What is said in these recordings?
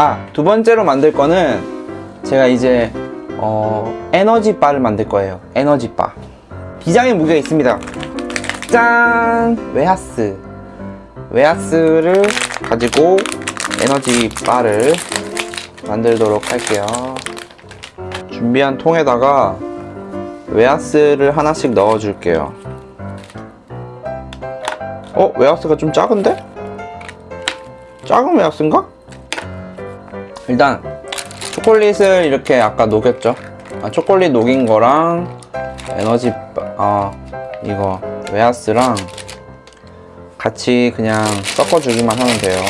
아, 두 번째로 만들 거는 제가 이제 어, 에너지 바를 만들 거예요. 에너지 바. 비장의 무기가 있습니다. 짠! 웨하스. 웨하스를 가지고 에너지 바를 만들도록 할게요. 준비한 통에다가 웨하스를 하나씩 넣어 줄게요. 어? 웨하스가 좀 작은데? 작은 웨하스인가? 일단 초콜릿을 이렇게 아까 녹였죠? 아, 초콜릿 녹인 거랑 에너지 바- 아 이거 웨하스랑 같이 그냥 섞어주기만 하면 돼요.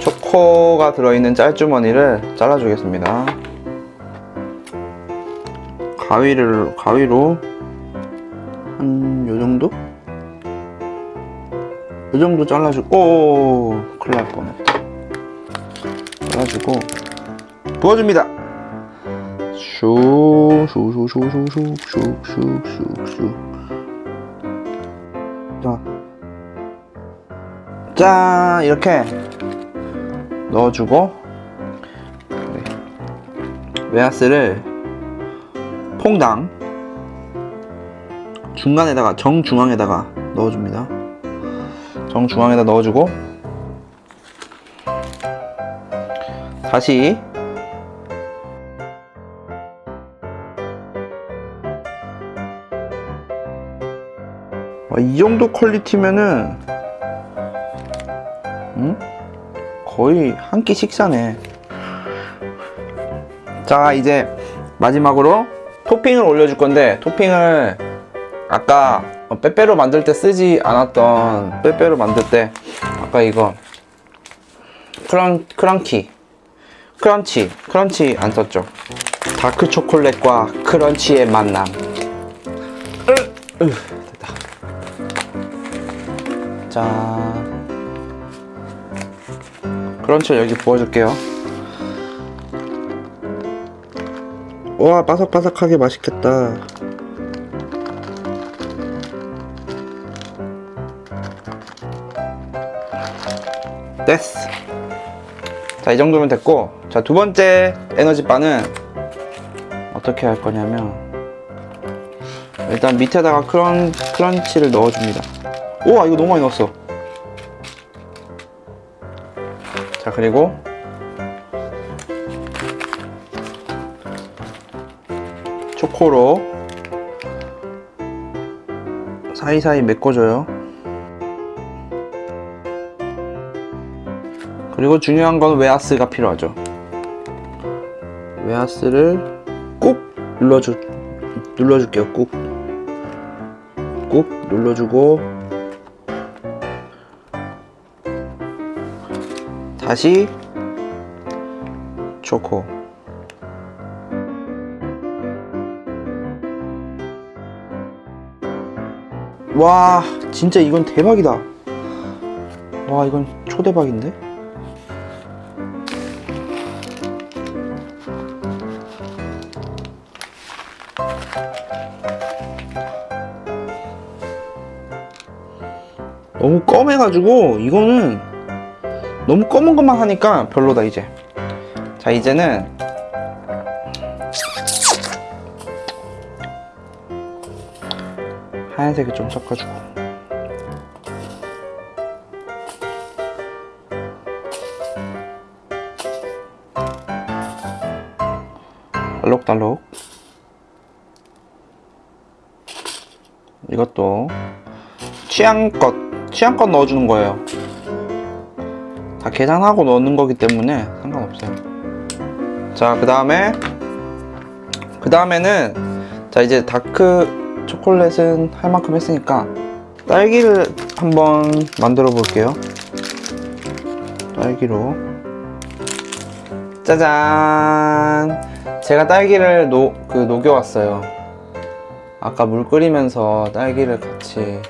초코가 들어있는 짤주머니를 잘라주겠습니다. 가위를 가위로 한 요정도? 이 정도 잘라주고 오 큰일 날 뻔했다. 잘라주고 부어줍니다. 자, 짠 이렇게 넣어주고 네. 웨하스를 퐁당 중간에다가 정중앙에다가 넣어줍니다 정중앙에다 넣어주고 다시 와, 이 정도 퀄리티면은 음? 거의 한 끼 식사네 자 이제 마지막으로 토핑을 올려줄 건데 토핑을 아까 어, 빼빼로 만들 때 쓰지 않았던 빼빼로 만들 때 아까 이거 크런, 크런키 crunch crunch 안 썼죠? 다크 초콜릿과 crunch의 만남. 으, 으, 됐다. 자 크런치를 여기 부어줄게요. 와 바삭바삭하게 맛있겠다 됐어. 자 이 정도면 됐고 자 두 번째 에너지 바는 어떻게 할 거냐면 일단 밑에다가 크런, 크런치를 넣어줍니다. 우와 이거 너무 많이 넣었어. 자 그리고 초코로 사이사이 메꿔줘요 그리고 중요한 건 웨하스가 필요하죠. 웨하스를 꾹 눌러주, 눌러줄게요. 꾹. 꾹 눌러주고, 다시 초코. 와, 진짜 이건 대박이다. 와, 이건 초대박인데? 너무 검해가지고 이거는 너무 검은 것만 하니까 별로다 이제. 자 이제는 하얀색을 좀 섞어주고. 알록달록. 이것도 취향껏 취향껏 넣어주는 거예요. 다 계산하고 넣는 거기 때문에 상관없어요. 자그 다음에 그 다음에는 자 이제 다크 초콜릿은 할 만큼 했으니까 딸기를 한번 만들어 볼게요. 딸기로. 짜잔! 제가 딸기를 노, 그 녹여왔어요. 아까 물 끓이면서 딸기를 같이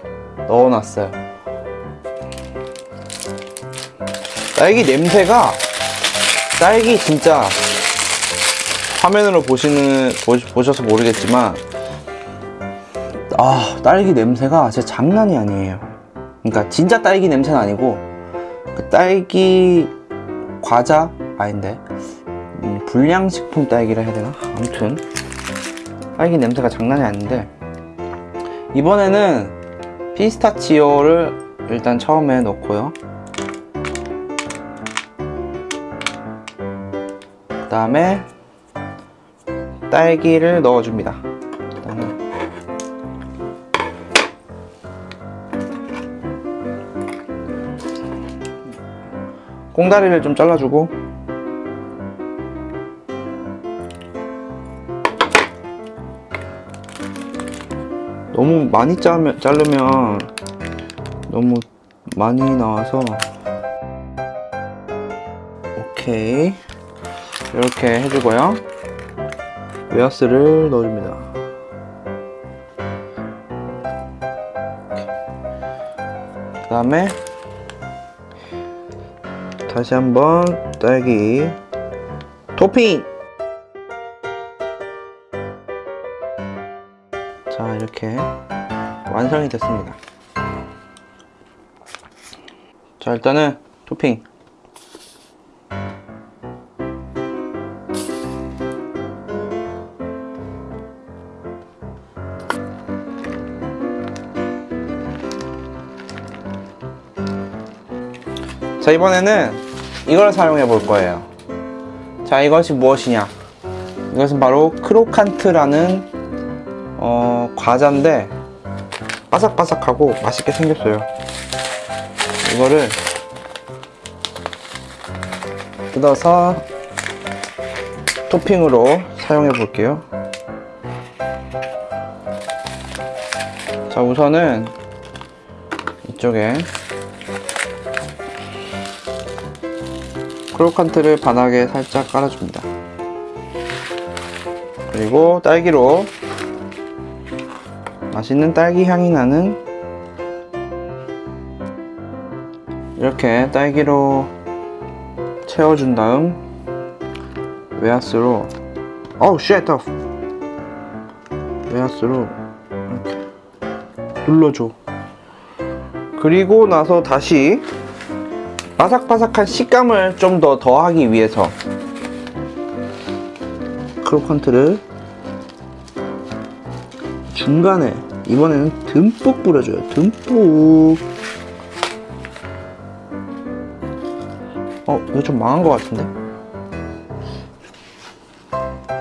넣어놨어요 딸기 냄새가 딸기 진짜 화면으로 보시는 보시, 보셔서 모르겠지만 아 딸기 냄새가 진짜 장난이 아니에요. 그러니까 진짜 딸기 냄새는 아니고 그 딸기 과자? 아닌데? 음, 불량식품 딸기라 해야 되나? 아무튼 딸기 냄새가 장난이 아닌데 이번에는 피스타치오를 일단 처음에 넣고요 그 다음에 딸기를 넣어줍니다. 꽁다리를 좀 잘라주고. 너무 많이 자르면, 자르면 너무 많이 나와서. 오케이 이렇게 해주고요. 웨어스를 넣어줍니다. 그 다음에 다시 한번 딸기 토핑! 자 이렇게 완성이 됐습니다. 자 일단은 토핑 자 이번에는 이걸 사용해 볼 거예요. 자 이것이 무엇이냐? 이것은 바로 크로칸트라는 어, 과자인데 바삭바삭하고 맛있게 생겼어요. 이거를 뜯어서 토핑으로 사용해 볼게요. 자 우선은 이쪽에 크로칸트를 바닥에 살짝 깔아줍니다. 그리고 딸기로 맛있는 딸기 향이 나는 이렇게 딸기로 채워준 다음 웨하스로 어우 shit 웨하스로 이렇게 눌러줘 그리고 나서 다시 바삭바삭한 식감을 좀 더 더하기 위해서 크로칸트를 중간에 이번에는 듬뿍 뿌려줘요. 듬뿍. 어 이거 좀 망한 것 같은데?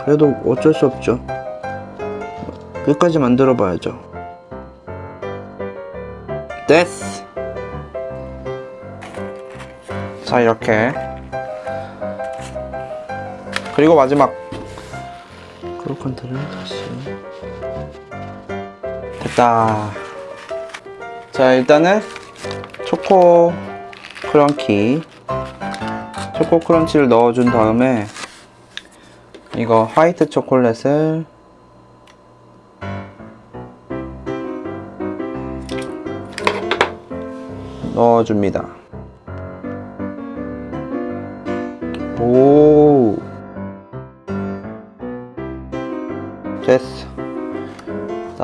그래도 어쩔 수 없죠. 끝까지 만들어 봐야죠. 됐어 자 이렇게. 그리고 마지막. 크로컨트를 다시. 됐다. 자 일단은 초코 크런키. 초코 크런치를 넣어준 다음에 이거 화이트 초콜릿을 넣어줍니다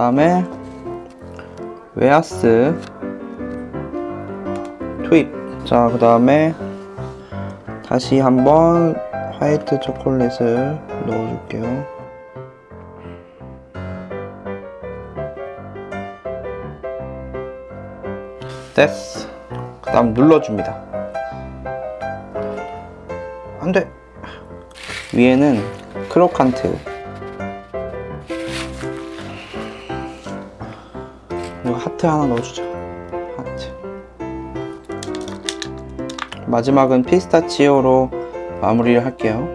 다음에 웨하스 투입. 자 그 다음에 다시 한번 화이트 초콜릿을 넣어줄게요. 됐어. 그 다음 눌러줍니다. 안돼. 위에는 크로칸트 그리고 하트 하나 넣어주자. 하트. 마지막은 피스타치오로 마무리를 할게요.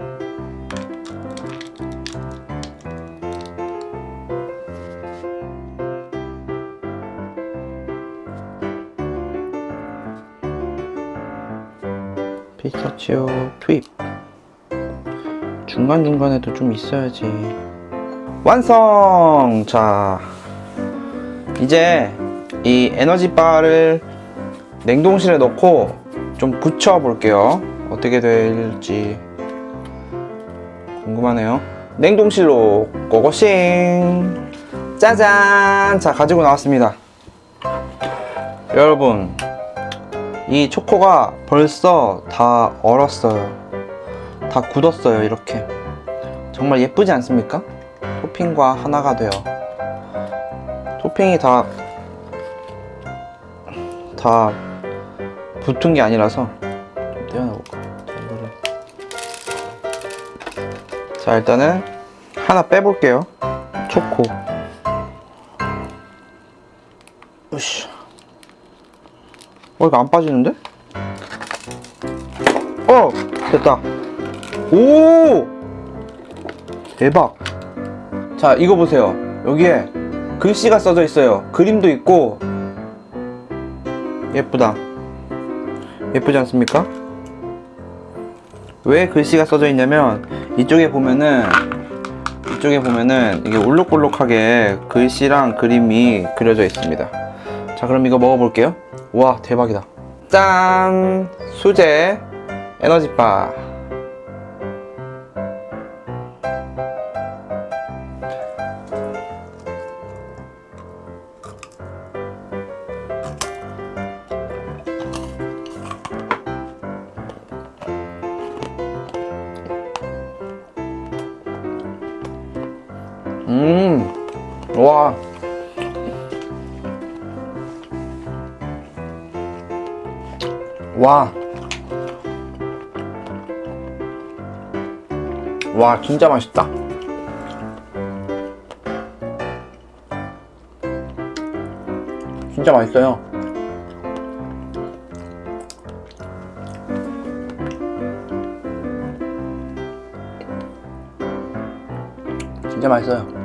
피스타치오 투입. 중간중간에도 좀 있어야지. 완성! 자 이제 이 에너지바를 냉동실에 넣고 좀 굳혀 볼게요. 어떻게 될지 궁금하네요. 냉동실로 고고싱. 짜잔! 자 가지고 나왔습니다. 여러분 이 초코가 벌써 다 얼었어요. 다 굳었어요 이렇게. 정말 예쁘지 않습니까? 토핑과 하나가 돼요 토핑이 다 다 붙은 게 아니라서 좀 떼어내볼까? 자 이거를. 자 일단은 하나 빼볼게요. 초코. 으쌰. 어 이거 안 빠지는데? 어! 됐다. 오! 대박. 자 이거 보세요. 여기에 글씨가 써져 있어요. 그림도 있고. 예쁘다. 예쁘지 않습니까? 왜 글씨가 써져 있냐면 이쪽에 보면은 이쪽에 보면은 이게 올록볼록하게 글씨랑 그림이 그려져 있습니다. 자 그럼 이거 먹어볼게요. 와 대박이다. 짠! 수제 에너지바 음, 와. 와. 와, 진짜 맛있다. 진짜 맛있어요. 진짜 맛있어요.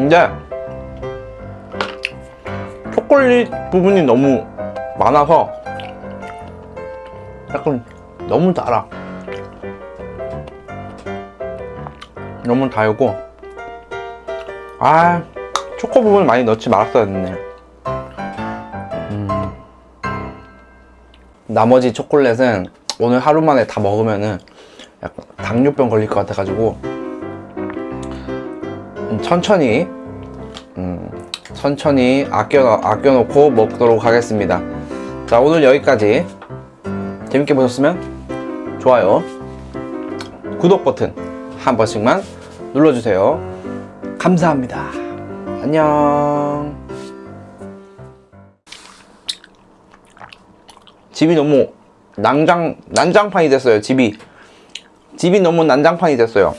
근데 초콜릿 부분이 너무 많아서 약간 너무 달아. 너무 달고. 아 초코 부분 많이 넣지 말았어야 됐네. 음. 나머지 초콜릿은 오늘 하루 만에 다 먹으면 은 약간 당뇨병 걸릴 것 같아가지고 음, 천천히 음, 천천히 아껴 아껴놓고 먹도록 하겠습니다. 자 오늘 여기까지 재밌게 보셨으면 좋아요, 구독 버튼 한 번씩만 눌러주세요. 감사합니다. 안녕. 집이 너무 난장 난장판이 됐어요. 집이 집이 너무 난장판이 됐어요.